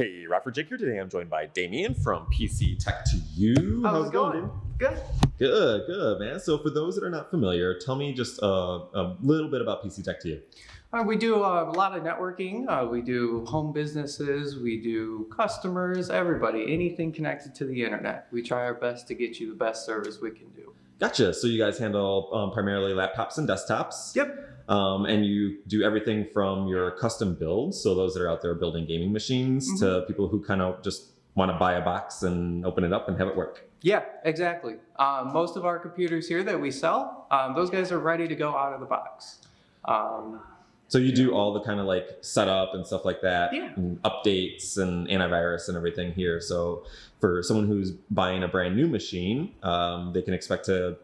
Hey, Rockford Jake here today. I'm joined by Damien from PC Tech to You. How's it going? Good. Good, good, man. So, for those that are not familiar, tell me just uh, a little bit about PC Tech to You. Uh, we do uh, a lot of networking. Uh, we do home businesses. We do customers, everybody, anything connected to the internet. We try our best to get you the best service we can do. Gotcha. So, you guys handle um, primarily laptops and desktops. Yep. Um, and you do everything from your custom builds, so those that are out there building gaming machines, Mm-hmm. to people who kind of just want to buy a box and open it up and have it work. Yeah, exactly. Um, most of our computers here that we sell, um, those guys are ready to go out of the box. Um, So you do all the kind of like setup and stuff like that, Yeah. and updates and antivirus and everything here. So for someone who's buying a brand new machine, um, they can expect to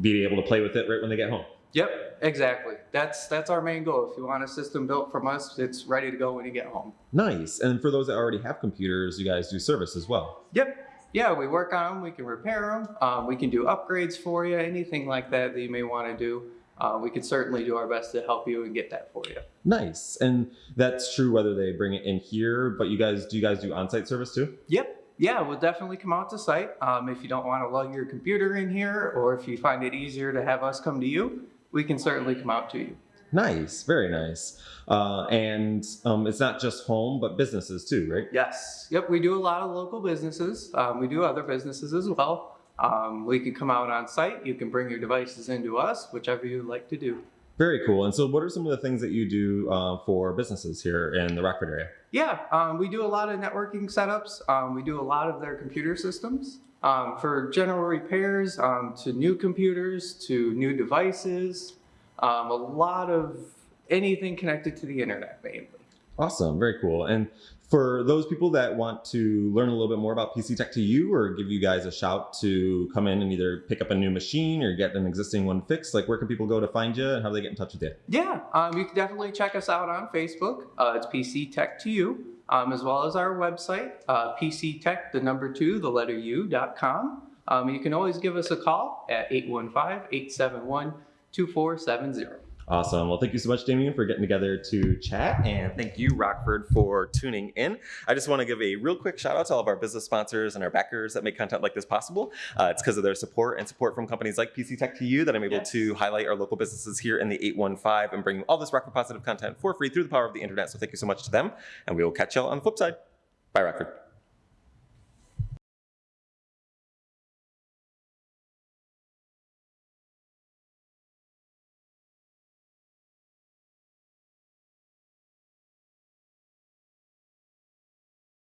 be able to play with it right when they get home. yep, exactly. That's that's our main goal. If you want a system built from us, it's ready to go when you get home. Nice. And for those that already have computers, you guys do service as well. Yep. Yeah, we work on them. We can repair them. Um, we can do upgrades for you. Anything like that that you may want to do, uh, we can certainly do our best to help you and get that for you. Nice. And that's true whether they bring it in here, but you guys do you guys do on-site service too? Yep. Yeah, we'll definitely come out to site. Um, if you don't want to lug your computer in here, or if you find it easier to have us come to you, we can certainly come out to you. Nice, very nice. Uh, and um, it's not just home, but businesses too, right? Yes. Yep. We do a lot of local businesses. Um, we do other businesses as well. Um, we can come out on site. You can bring your devices into us, whichever you'd like to do. Very cool. And so, what are some of the things that you do uh, for businesses here in the Rockford area? Yeah, um, we do a lot of networking setups. Um, we do a lot of their computer systems um, for general repairs um, to new computers to new devices. Um, a lot of anything connected to the internet, mainly. Awesome, very cool. And for those people that want to learn a little bit more about PC Tech to You or give you guys a shout to come in and either pick up a new machine or get an existing one fixed, like where can people go to find you and how do they get in touch with you? Yeah, um, you can definitely check us out on Facebook. Uh, it's PC Tech to You, um, as well as our website, uh, PC Tech, the number two, the letter U dot com. Um, you can always give us a call at 815 871 2470. Awesome. Well, thank you so much, Damien, for getting together to chat. And thank you, Rockford, for tuning in. I just want to give a real quick shout out to all of our business sponsors and our backers that make content like this possible. Uh, it's because of their support and support from companies like PC Tech to You that I'm able Yes. to highlight our local businesses here in the 815 and bring all this Rockford positive content for free through the power of the internet. So thank you so much to them. And we will catch y'all on the flip side. Bye, Rockford.